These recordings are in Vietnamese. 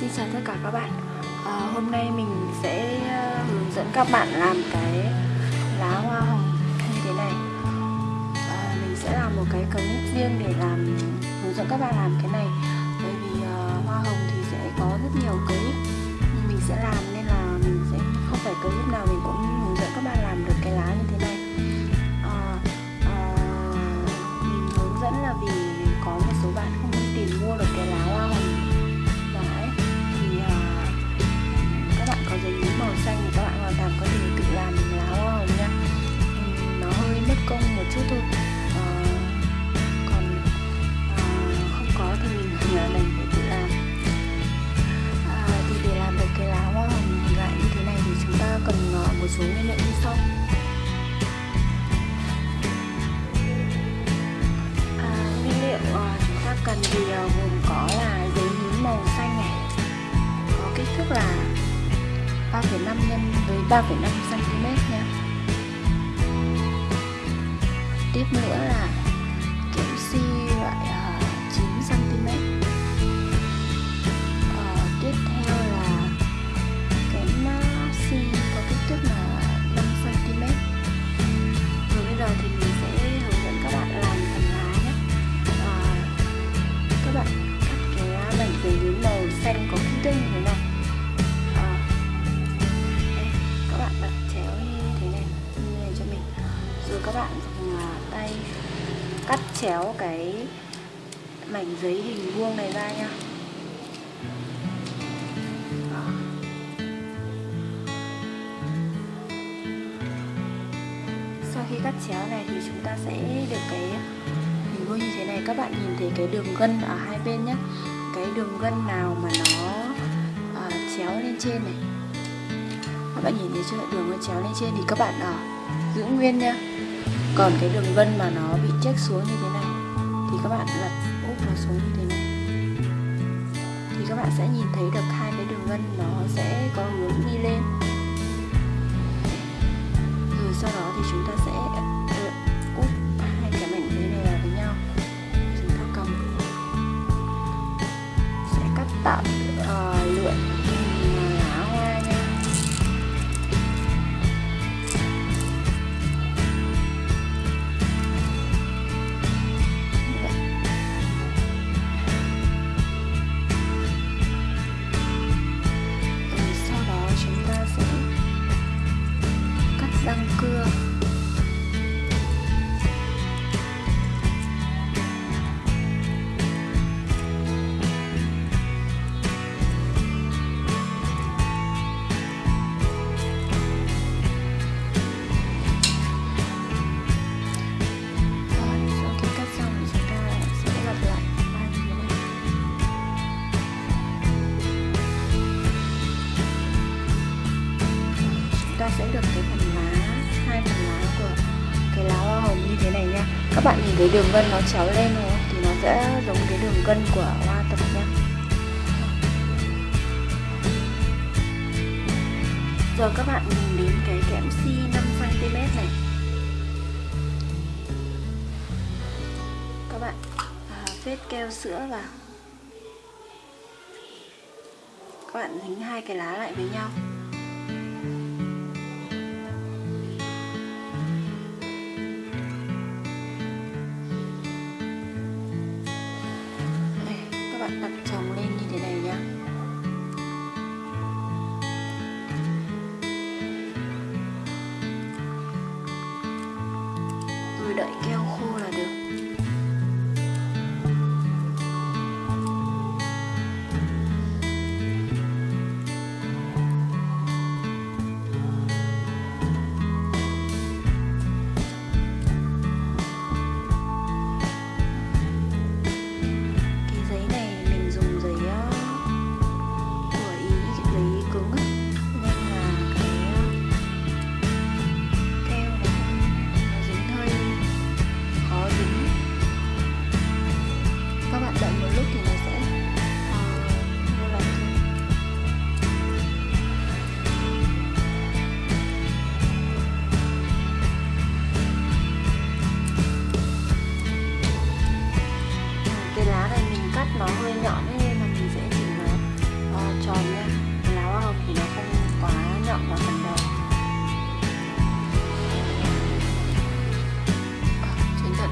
Xin chào tất cả các bạn. À, Hôm nay mình sẽ ờ, hướng dẫn các bạn làm cái lá hoa hồng như thế này. À, Mình sẽ làm một cái clip riêng để làm hướng dẫn các bạn làm cái này. Bởi vì uh, hoa hồng thì sẽ có rất nhiều clip mình sẽ làm một số nguyên liệu như sau. À, nguyên liệu à, chúng ta cần thì à, gồm có là giấy nhím màu xanh này có kích thước là 3,5 nhân với 3,5 cm nha. Tiếp nữa là các bạn dùng tay cắt chéo cái mảnh giấy hình vuông này ra nha. Sau khi cắt chéo này thì chúng ta sẽ được cái hình vuông như thế này. Các bạn nhìn thấy cái đường gân ở hai bên nhé cái đường gân nào mà nó à, chéo lên trên này. Các bạn nhìn thấy chưa? Đường gân chéo lên trên thì các bạn à, giữ nguyên nha còn cái đường vân mà nó bị chếch xuống như thế này, thì các bạn lật úp nó xuống như thế này. Thì các bạn sẽ nhìn thấy được hai cái đường vân nó sẽ có hướng đi lên. Rồi sau đó thì chúng ta sẽ bạn nhìn thấy đường gân nó chéo lên đúng thì nó sẽ giống cái đường gân của hoa tập nha. Giờ các bạn nhìn đến cái kẽm si 5 cm này. Các bạn à, phết keo sữa vào. Các bạn dính hai cái lá lại với nhau.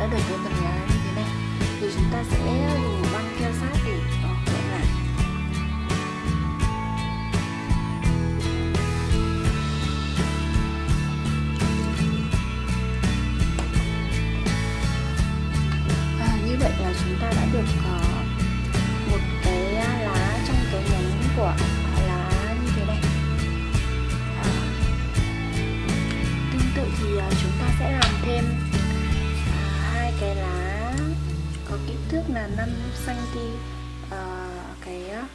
Đã được cái phần lá như thế này. Thì chúng ta sẽ dùng băng keo sát để kẹp lại à, như vậy là chúng ta đã được uh, là 5 cm uh, cái uh,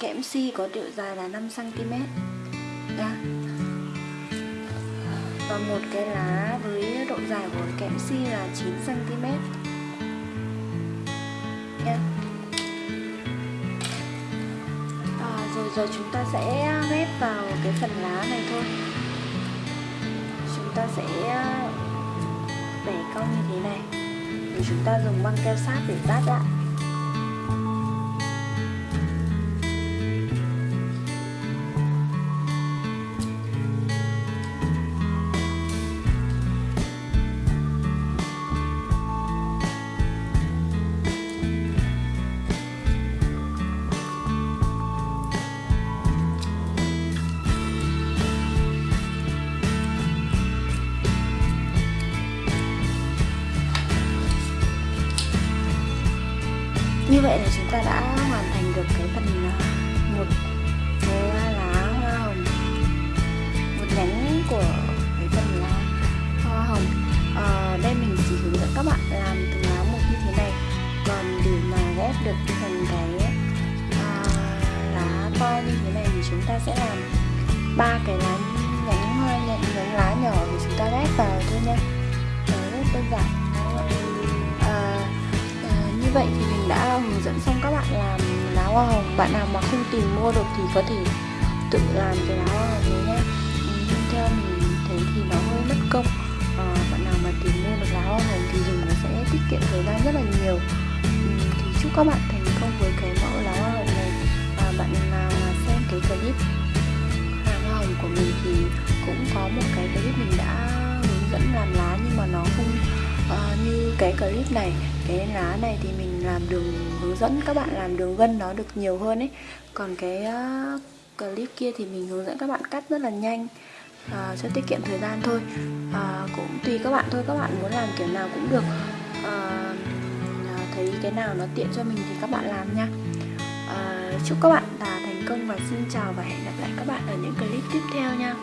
kẽm si có độ dài là 5 cm nha. Và một cái lá với độ dài của kẽm si là 9 cm nha. À, rồi giờ chúng ta sẽ ghép vào cái phần lá này thôi. Chúng ta sẽ bẻ cong như thế này. Thì chúng ta dùng băng keo sát để dát lại như vậy là chúng ta đã hoàn thành được cái phần à, một cái lá hoa hồng. Một nhánh của cái phần lá hoa hồng. À, đây mình chỉ hướng dẫn các bạn làm từng lá một như thế này. Còn để mà ghép được thành cái à, lá to như thế này thì chúng ta sẽ làm ba cái lá nhánh hoa nhánh, nhánh lá nhỏ thì chúng ta ghép vào thôi nha. Rất đơn giản vậy thì mình đã hướng dẫn xong các bạn làm lá hoa hồng. Bạn nào mà không tìm mua được thì có thể tự làm cái lá hoa hồng này nhé. Nhưng theo mình thấy thì nó hơi mất công. À, bạn nào mà tìm mua được lá hoa hồng thì dùng nó sẽ tiết kiệm thời gian rất là nhiều. Thì chúc các bạn thành công với cái mẫu lá hoa hồng này. Và bạn nào mà xem cái clip lá hoa hồng của mình thì cũng có một cái clip mình như cái clip này cái lá này thì mình làm đường hướng dẫn các bạn làm đường gân nó được nhiều hơn ấy. Còn cái uh, clip kia thì mình hướng dẫn các bạn cắt rất là nhanh uh, cho tiết kiệm thời gian thôi. Uh, cũng tùy các bạn thôi các bạn muốn làm kiểu nào cũng được. Uh, thấy cái nào nó tiện cho mình thì các bạn làm nha. Uh, chúc các bạn là thành công và xin chào và hẹn gặp lại các bạn ở những clip tiếp theo nha.